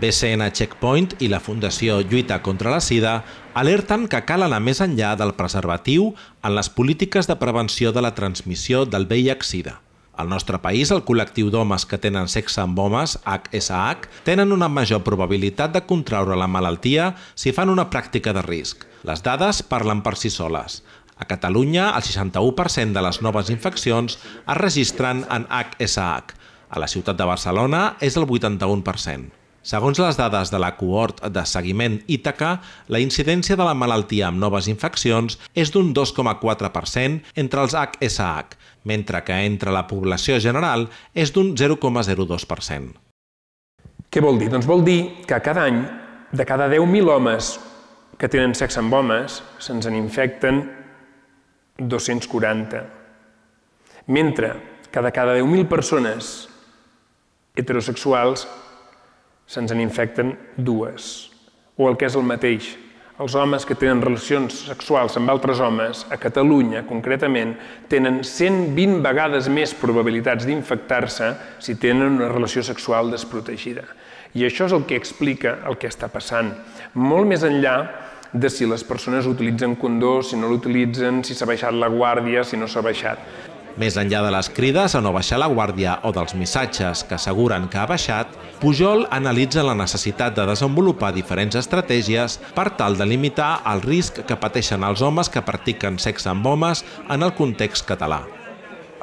BCN Checkpoint i la Fundació Lluita contra la Sida alerten que cal anar més enllà del preservatiu en les polítiques de prevenció de la transmissió del VIH-Sida. Al nostre país, el col·lectiu d'homes que tenen sexe amb homes, HSH, tenen una major probabilitat de contraure la malaltia si fan una pràctica de risc. Les dades parlen per si soles. A Catalunya, el 61% de les noves infeccions es registren en HSH. A la ciutat de Barcelona és el 81%. Segons les dades de la cohort de seguiment Ítaca, la incidència de la malaltia amb noves infeccions és d'un 2,4% entre els HSH, mentre que entre la població general és d'un 0,02%. Què vol dir? Doncs vol dir que cada any, de cada 10.000 homes que tenen sexe amb homes, se'ns en infecten 240. Mentre que de cada 10.000 persones heterosexuals se'ns en infecten dues. O el que és el mateix, els homes que tenen relacions sexuals amb altres homes, a Catalunya concretament, tenen 120 vegades més probabilitats d'infectar-se si tenen una relació sexual desprotegida. I això és el que explica el que està passant. Molt més enllà de si les persones utilitzen condó, si no l'utilitzen, si s'ha baixat la guàrdia, si no s'ha baixat. Més enllà de les crides a no baixar la guàrdia o dels missatges que asseguren que ha baixat, Pujol analitza la necessitat de desenvolupar diferents estratègies per tal de limitar el risc que pateixen els homes que practiquen sexe amb homes en el context català.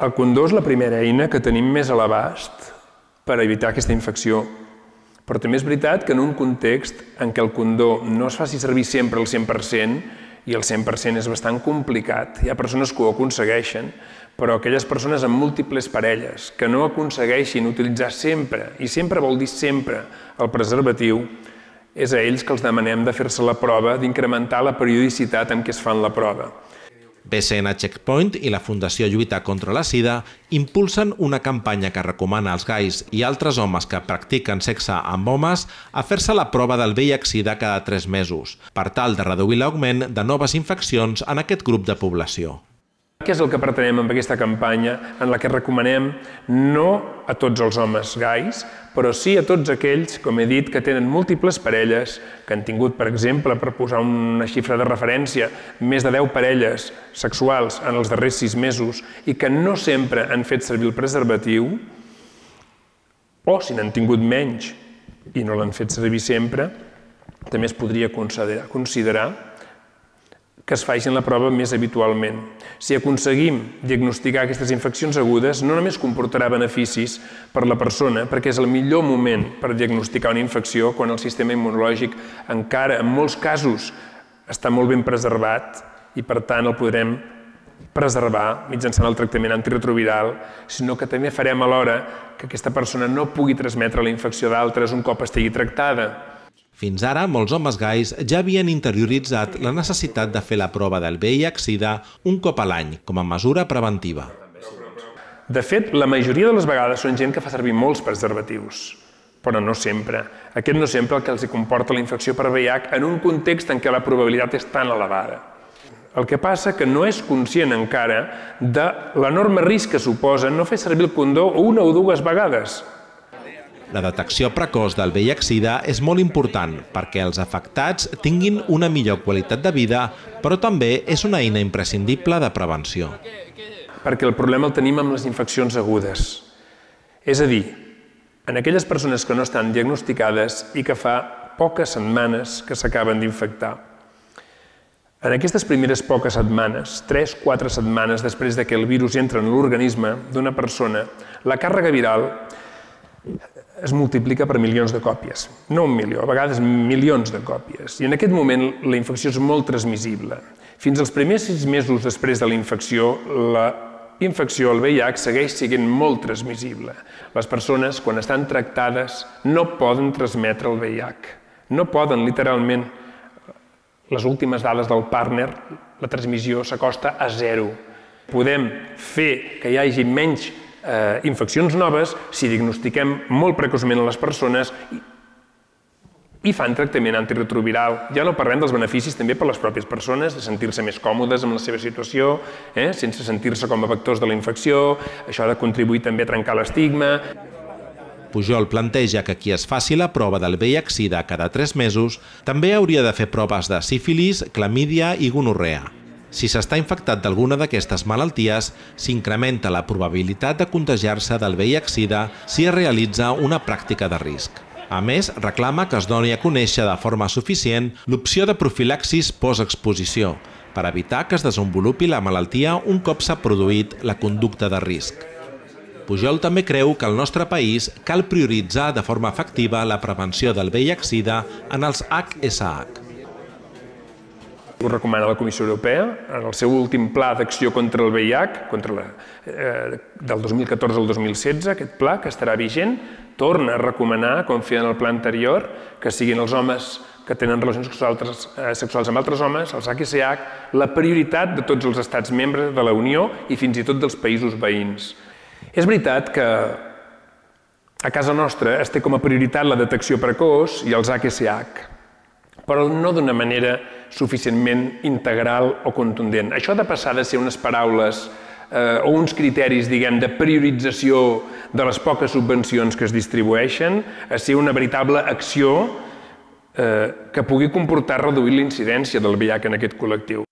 El condó és la primera eina que tenim més a l'abast per evitar aquesta infecció. Però també és veritat que en un context en què el condó no es faci servir sempre al 100% i el 100% és bastant complicat, hi ha persones que ho aconsegueixen, però aquelles persones amb múltiples parelles que no aconsegueixin utilitzar sempre, i sempre vol dir sempre, el preservatiu, és a ells que els demanem de fer-se la prova, d'incrementar la periodicitat en què es fan la prova. BCN Checkpoint i la Fundació Lluita contra la Sida impulsen una campanya que recomana als gais i altres homes que practiquen sexe amb homes a fer-se la prova del VIH-Sida cada 3 mesos, per tal de reduir l'augment de noves infeccions en aquest grup de població. Què és el que pretenem amb aquesta campanya en la que recomanem no a tots els homes gais, però sí a tots aquells, com he dit, que tenen múltiples parelles, que han tingut, per exemple, per posar una xifra de referència, més de 10 parelles sexuals en els darrers 6 mesos i que no sempre han fet servir el preservatiu, o si n'han tingut menys i no l'han fet servir sempre, també es podria considerar, considerar que es facin la prova més habitualment. Si aconseguim diagnosticar aquestes infeccions agudes, no només comportarà beneficis per la persona, perquè és el millor moment per diagnosticar una infecció quan el sistema immunològic encara, en molts casos, està molt ben preservat i, per tant, el podrem preservar mitjançant el tractament antiretroviral, sinó que també farem alhora que aquesta persona no pugui transmetre la infecció d'altres un cop estigui tractada. Fins ara, molts homes gais ja havien interioritzat la necessitat de fer la prova del VIH-Sida un cop a l'any, com a mesura preventiva. De fet, la majoria de les vegades són gent que fa servir molts preservatius, però no sempre. Aquest no sempre el que els comporta la infecció per VIH en un context en què la probabilitat és tan elevada. El que passa que no és conscient encara de l'enorme risc que suposa no fer servir el condó una o dues vegades, la detecció precoç del VIH-Sida és molt important perquè els afectats tinguin una millor qualitat de vida, però també és una eina imprescindible de prevenció. Perquè el problema el tenim amb les infeccions agudes. És a dir, en aquelles persones que no estan diagnosticades i que fa poques setmanes que s'acaben d'infectar. En aquestes primeres poques setmanes, 3-4 setmanes després de que el virus entra en l'organisme d'una persona, la càrrega viral es multiplica per milions de còpies. No un milió, a vegades milions de còpies. I en aquest moment la infecció és molt transmissible. Fins als primers sis mesos després de la infecció, la infecció, el VIH, segueix sent molt transmissible. Les persones, quan estan tractades, no poden transmetre el VIH. No poden, literalment. Les últimes dades del partner, la transmissió s'acosta a zero. Podem fer que hi hagi menys eh, infeccions noves si diagnostiquem molt precoçment a les persones i, i fan tractament antiretroviral. Ja no parlem dels beneficis també per les pròpies persones, de sentir-se més còmodes amb la seva situació, eh, sense sentir-se com a vectors de la infecció, això ha de contribuir també a trencar l'estigma. Pujol planteja que qui es faci la prova del VIH-Sida cada 3 mesos també hauria de fer proves de sífilis, clamídia i gonorrea. Si s'està infectat d'alguna d'aquestes malalties, s'incrementa la probabilitat de contagiar-se del VIH-Sida si es realitza una pràctica de risc. A més, reclama que es doni a conèixer de forma suficient l'opció de profilaxis post-exposició, per evitar que es desenvolupi la malaltia un cop s'ha produït la conducta de risc. Pujol també creu que al nostre país cal prioritzar de forma efectiva la prevenció del VIH-Sida en els HSH. Ho recomana la Comissió Europea en el seu últim pla d'acció contra el VIH, contra la, eh, del 2014 al 2016, aquest pla que estarà vigent, torna a recomanar, com feia en el pla anterior, que siguin els homes que tenen relacions sexuals, eh, sexuals amb altres homes, els HSH, la prioritat de tots els estats membres de la Unió i fins i tot dels països veïns. És veritat que a casa nostra es té com a prioritat la detecció precoç i els HSH, però no d'una manera suficientment integral o contundent. Això ha de passar de ser unes paraules eh, o uns criteris, diguem, de priorització de les poques subvencions que es distribueixen a ser una veritable acció eh, que pugui comportar reduir l'incidència del VIH en aquest col·lectiu.